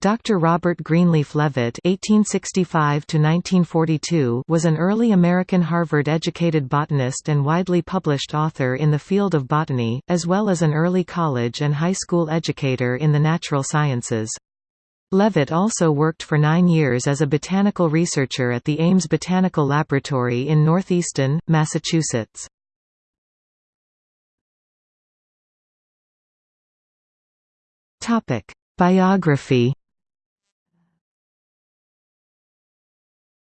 Dr. Robert Greenleaf Leavitt (1865–1942) was an early American Harvard-educated botanist and widely published author in the field of botany, as well as an early college and high school educator in the natural sciences. Leavitt also worked for nine years as a botanical researcher at the Ames Botanical Laboratory in North Easton, Massachusetts. Biography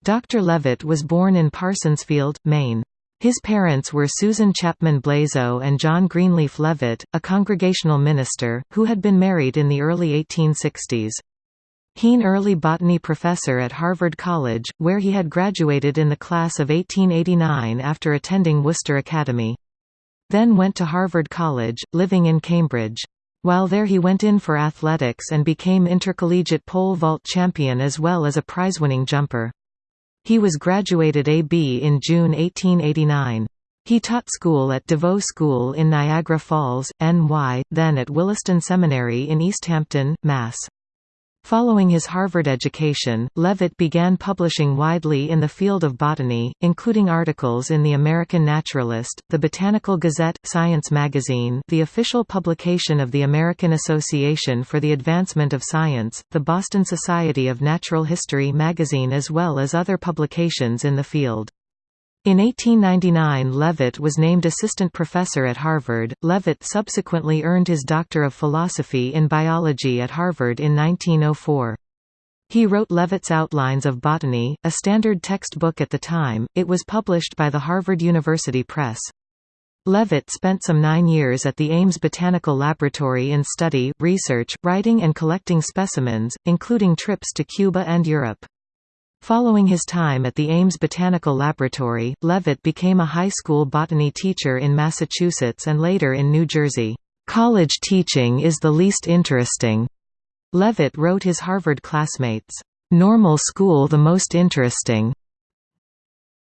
Dr. Leavitt was born in Parsonsfield, Maine. His parents were Susan Chapman Blazo and John Greenleaf Leavitt, a congregational minister, who had been married in the early 1860s. He early botany professor at Harvard College, where he had graduated in the class of 1889 after attending Worcester Academy. Then went to Harvard College, living in Cambridge. While there he went in for athletics and became intercollegiate pole vault champion as well as a prize-winning jumper. He was graduated A.B. in June 1889. He taught school at DeVeaux School in Niagara Falls, NY, then at Williston Seminary in Easthampton, Mass. Following his Harvard education, Leavitt began publishing widely in the field of botany, including articles in The American Naturalist, the Botanical Gazette, Science magazine the official publication of the American Association for the Advancement of Science, the Boston Society of Natural History magazine as well as other publications in the field. In 1899 Leavitt was named assistant professor at Harvard. Leavitt subsequently earned his Doctor of Philosophy in Biology at Harvard in 1904. He wrote Leavitt's Outlines of Botany, a standard textbook at the time, it was published by the Harvard University Press. Leavitt spent some nine years at the Ames Botanical Laboratory in study, research, writing and collecting specimens, including trips to Cuba and Europe. Following his time at the Ames Botanical Laboratory, Leavitt became a high school botany teacher in Massachusetts and later in New Jersey. "...college teaching is the least interesting," Leavitt wrote his Harvard classmates. "...normal school the most interesting."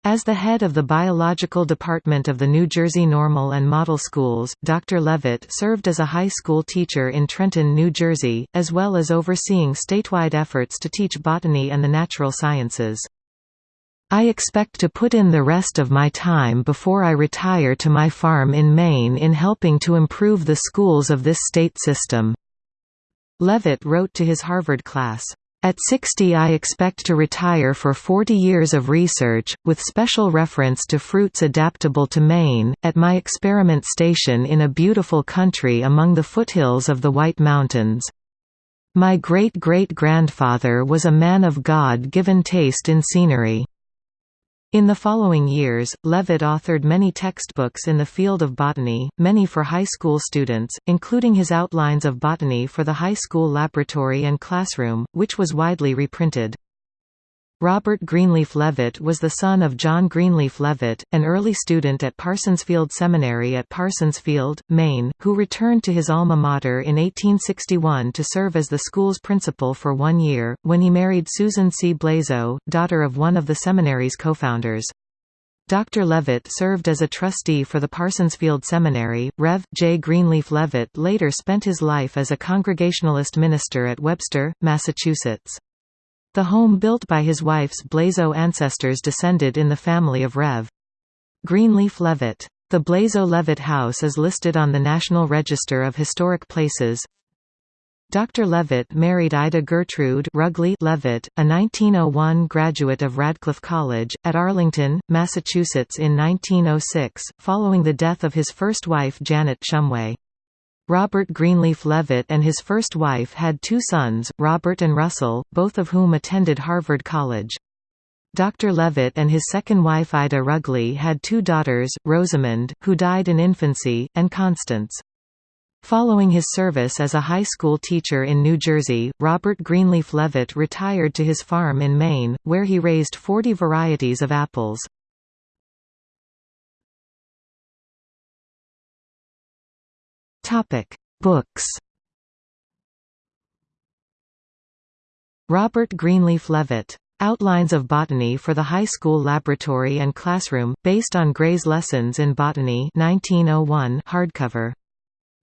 As the head of the biological department of the New Jersey Normal and Model Schools, Dr. Leavitt served as a high school teacher in Trenton, New Jersey, as well as overseeing statewide efforts to teach botany and the natural sciences. I expect to put in the rest of my time before I retire to my farm in Maine in helping to improve the schools of this state system." Leavitt wrote to his Harvard class. At 60 I expect to retire for 40 years of research, with special reference to fruits adaptable to Maine, at my experiment station in a beautiful country among the foothills of the White Mountains. My great-great-grandfather was a man of God-given taste in scenery. In the following years, Leavitt authored many textbooks in the field of botany, many for high school students, including his Outlines of Botany for the high school laboratory and classroom, which was widely reprinted. Robert Greenleaf Leavitt was the son of John Greenleaf Leavitt, an early student at Parsonsfield Seminary at Parsonsfield, Maine, who returned to his alma mater in 1861 to serve as the school's principal for one year, when he married Susan C. Blazo, daughter of one of the seminary's co-founders. Dr. Leavitt served as a trustee for the Parsonsfield Seminary. Rev. J. Greenleaf Leavitt later spent his life as a Congregationalist minister at Webster, Massachusetts. The home built by his wife's Blazo ancestors descended in the family of Rev. Greenleaf Leavitt. The Blazo Leavitt House is listed on the National Register of Historic Places. Dr. Leavitt married Ida Gertrude Rugley Leavitt, a 1901 graduate of Radcliffe College, at Arlington, Massachusetts in 1906, following the death of his first wife Janet Shumway. Robert Greenleaf Leavitt and his first wife had two sons, Robert and Russell, both of whom attended Harvard College. Dr. Leavitt and his second wife Ida Rugley had two daughters, Rosamond, who died in infancy, and Constance. Following his service as a high school teacher in New Jersey, Robert Greenleaf Leavitt retired to his farm in Maine, where he raised 40 varieties of apples. Topic: Books. Robert Greenleaf Leavitt. Outlines of Botany for the High School Laboratory and Classroom, based on Gray's Lessons in Botany 1901 hardcover.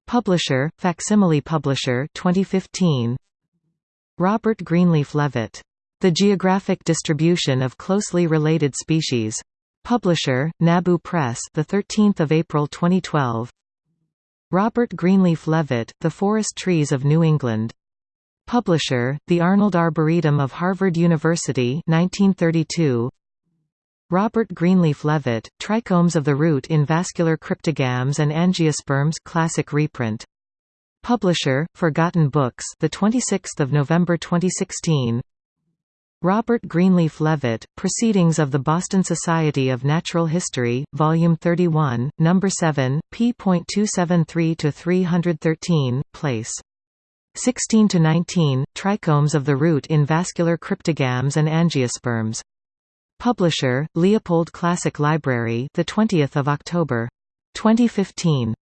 Publisher, Facsimile Publisher 2015. Robert Greenleaf Leavitt. The Geographic Distribution of Closely Related Species. Publisher, Nabu Press the 13th of April 2012. Robert Greenleaf Leavitt, The Forest Trees of New England. Publisher, The Arnold Arboretum of Harvard University 1932. Robert Greenleaf Leavitt, Trichomes of the Root in Vascular Cryptogams and Angiosperms classic reprint. Publisher, Forgotten Books the 26th of November 2016. Robert Greenleaf Leavitt, Proceedings of the Boston Society of Natural History, Volume 31, No. 7, p. p.273–313, place 16–19, Trichomes of the Root in Vascular Cryptogams and Angiosperms. Publisher, Leopold Classic Library the 20th of October. 2015.